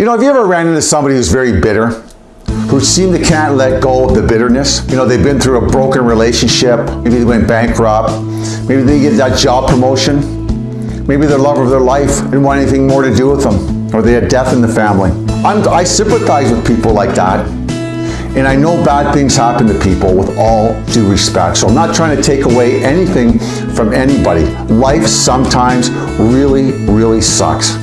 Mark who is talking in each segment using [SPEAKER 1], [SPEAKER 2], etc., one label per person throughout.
[SPEAKER 1] You know, have you ever ran into somebody who's very bitter? Who seem to can't let go of the bitterness? You know, they've been through a broken relationship. Maybe they went bankrupt. Maybe they get that job promotion. Maybe the love of their life didn't want anything more to do with them. Or they had death in the family. I'm, I sympathize with people like that. And I know bad things happen to people with all due respect. So I'm not trying to take away anything from anybody. Life sometimes really, really sucks.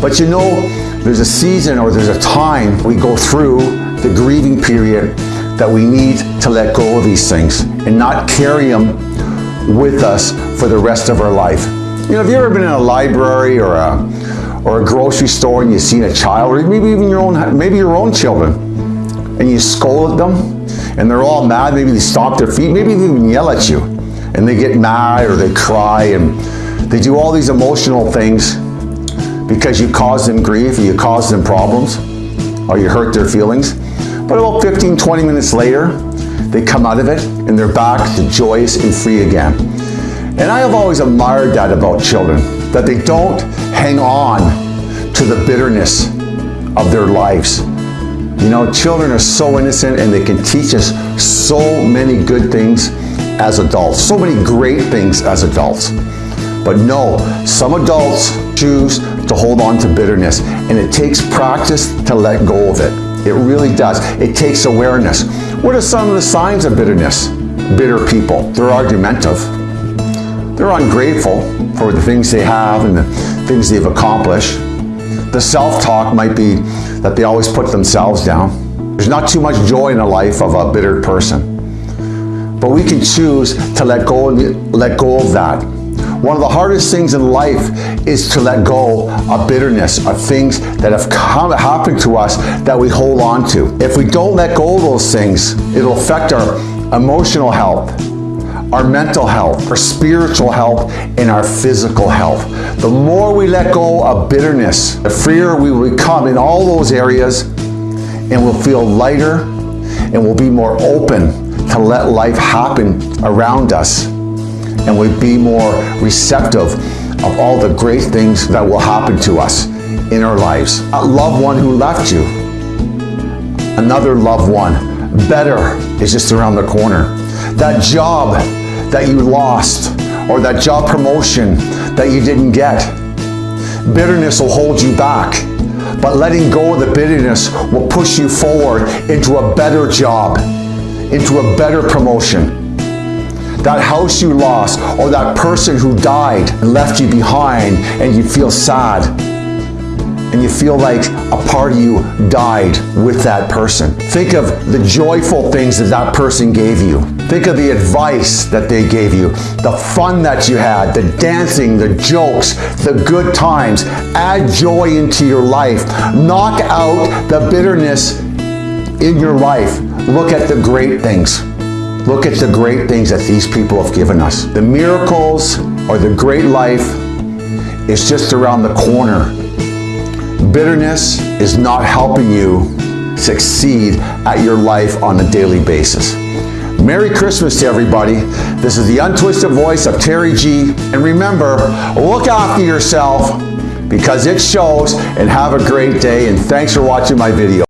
[SPEAKER 1] But you know, there's a season or there's a time we go through the grieving period that we need to let go of these things and not carry them with us for the rest of our life. You know, have you ever been in a library or a, or a grocery store and you've seen a child, or maybe even your own, maybe your own children, and you scold at them, and they're all mad, maybe they stomp their feet, maybe they even yell at you, and they get mad or they cry, and they do all these emotional things because you caused them grief or you caused them problems or you hurt their feelings. But about 15, 20 minutes later, they come out of it and they're back to joyous and free again. And I have always admired that about children, that they don't hang on to the bitterness of their lives. You know, children are so innocent and they can teach us so many good things as adults, so many great things as adults. But no, some adults choose to hold on to bitterness and it takes practice to let go of it. It really does. It takes awareness. What are some of the signs of bitterness? Bitter people. They're argumentative. They're ungrateful for the things they have and the things they've accomplished. The self-talk might be that they always put themselves down. There's not too much joy in the life of a bitter person. But we can choose to let go, let go of that one of the hardest things in life is to let go of bitterness, of things that have come, happened to us that we hold on to. If we don't let go of those things, it'll affect our emotional health, our mental health, our spiritual health, and our physical health. The more we let go of bitterness, the freer we will become in all those areas, and we'll feel lighter, and we'll be more open to let life happen around us and we be more receptive of all the great things that will happen to us in our lives. A loved one who left you, another loved one, better is just around the corner. That job that you lost or that job promotion that you didn't get. Bitterness will hold you back, but letting go of the bitterness will push you forward into a better job, into a better promotion, that house you lost, or that person who died and left you behind and you feel sad and you feel like a part of you died with that person. Think of the joyful things that that person gave you. Think of the advice that they gave you, the fun that you had, the dancing, the jokes, the good times. Add joy into your life. Knock out the bitterness in your life. Look at the great things. Look at the great things that these people have given us. The miracles or the great life is just around the corner. Bitterness is not helping you succeed at your life on a daily basis. Merry Christmas to everybody. This is the untwisted voice of Terry G. And remember, look after yourself because it shows and have a great day. And thanks for watching my video.